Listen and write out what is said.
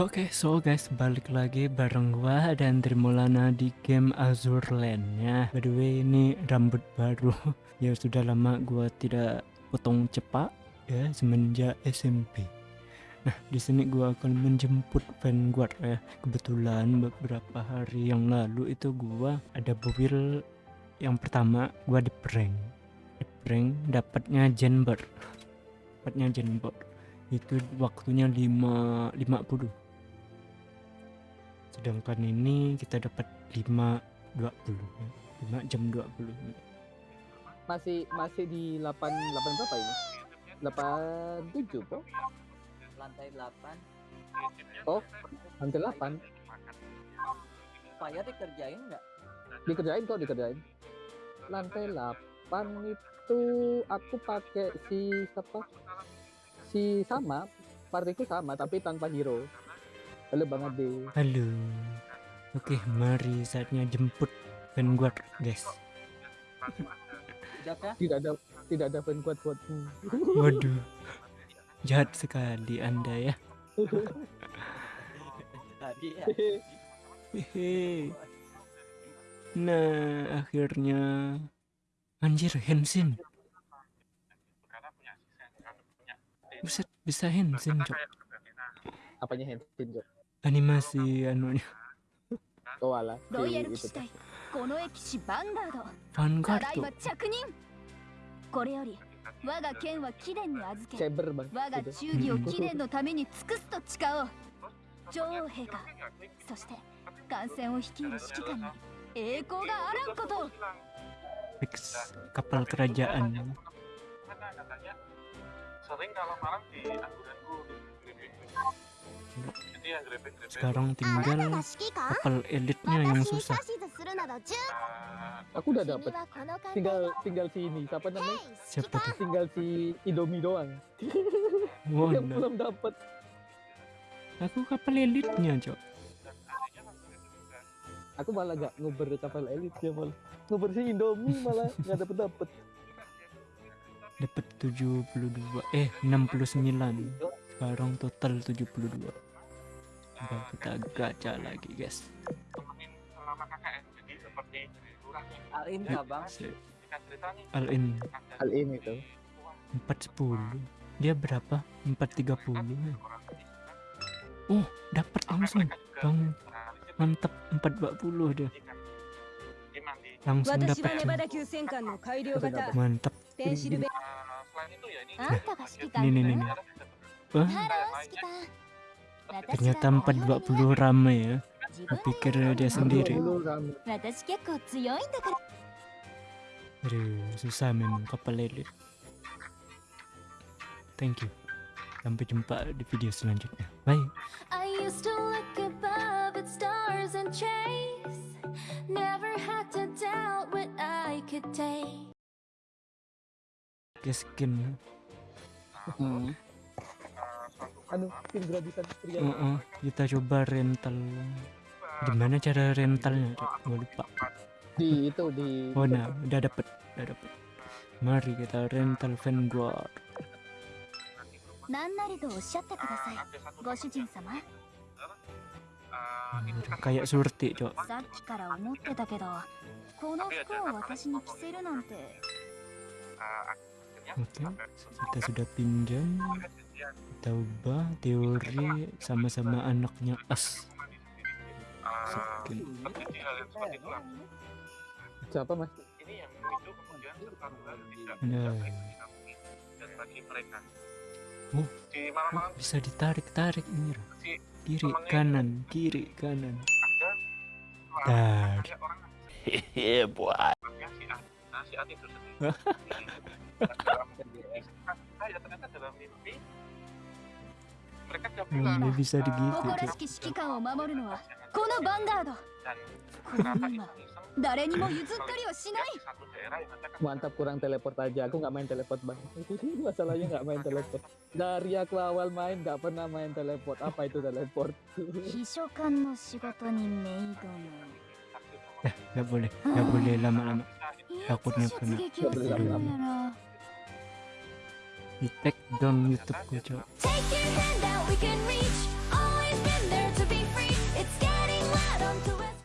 Oke, so guys, balik lagi bareng gua dan Trimulana di game Azure Land ya. By the way, ini rambut baru. ya sudah lama gua tidak potong cepat ya semenjak SMP. Nah, di sini gua akan menjemput Vanguard ya. Kebetulan beberapa hari yang lalu itu gua ada build yang pertama gua di prank. Di prank dapatnya Jenber. Dapatnya Jenber itu waktunya 5 50 sedangkan ini kita dapat 5 20 ya. 5 jam 20 masih masih di 8 8 berapa ini? 87 po lantai 8 oh lantai 8 Fire dikerjain nggak? Dikerjain kok dikerjain. Lantai 8 itu aku pakai si siapa? Si sama partiku sama tapi tanpa hero halo bang Ade. Halo. Oke mari saatnya jemput Vanguard guys. Tidak ada tidak ada Vanguard buatmu waduh. Jahat sekali anda ya. Tadi ya. Hehe. Nah, akhirnya. Anjir Hensin. Buset, bisa Hensin, Cok. apanya Henshin Jok Animasi anunya oh alah ロイヤ si ル騎 itu 士隊この駅士ヴァンガード Vanguard ただい tuh. ま着任これより我が剣は貴殿に預け Saber bang 我が itu 忠義を貴殿のために尽くすと誓おう女王陛下そして艦船を率いる指揮官に栄光があらんことを Fix kapal kerajaan. sering kalau malam di angguranku itu yang grepe-grepe sekarang tinggal kapal elitnya yang susah. aku udah dapet tinggal tinggal si ini siapa namanya Siapa tuh? tinggal si Indomie doang Wow, yang belum dapet aku kapal elitnya, Cok. aku malah gak nguber kapal elit ya malah nguber si Indomie malah gak dapet dapet Dapat 72. Eh, 69. Sekarang total 72 uh, kita gacha lagi guys. Temenin sama jadi seperti itu. Empat sepuluh. Dia berapa? Empat tiga puluh. Oh dapat langsung bang. mantep empat dua puluh dia. Langsung dapat mantep. Ini nih nih nih Wah. Ternyata 420 ramai ya. Pikir dia sendiri. Aduh, susah memang kapal lele. Thank you. Sampai jumpa di video selanjutnya. Bye. I used to look above at stars and chase. Never had to doubt what I could take. Kayak skin. Hmm anu pin gratisan uh -uh. kita coba rental. Gimana cara rentalnya? Gue lupa. Di itu di oh nah udah dapet udah dapet. Mari kita rental vanguard. Hmm, kayak surti cok. Oke, okay, kita sudah pinjam. Kita ubah teori sama-sama anaknya as. Itu lah. siapa mas ini yang memicu kemudian serta tidak Nah. dan bagi mereka Oh. di malam-malam Bisa ditarik-tarik ini. Kiri, kanan, kiri, kanan. ada Dar. ada orang hehe buat si A si A itu sendiri Ya, hmm, bisa Mantap kurang teleport aja aku nggak main teleport banget. Itu masalahnya nggak main teleport. Dari aku awal main nggak pernah main teleport. Apa itu teleport? Eh, gak boleh, nggak boleh lama-lama. Iya, Takutnya kena di take down YouTube gue.